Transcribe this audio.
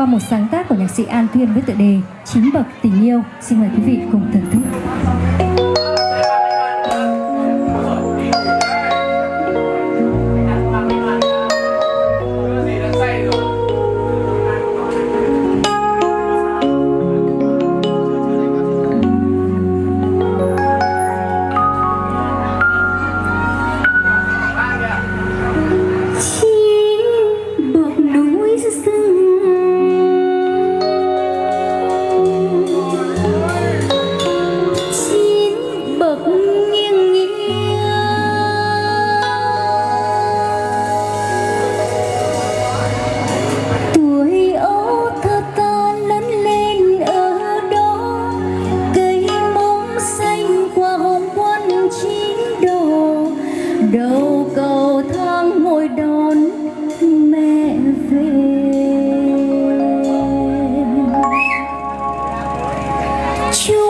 qua một sáng tác của nhạc sĩ An Thuyên với tựa đề Chín bậc tình yêu. Xin mời quý vị cùng thưởng thức. đầu cầu thang ngồi đón mẹ về. Chúa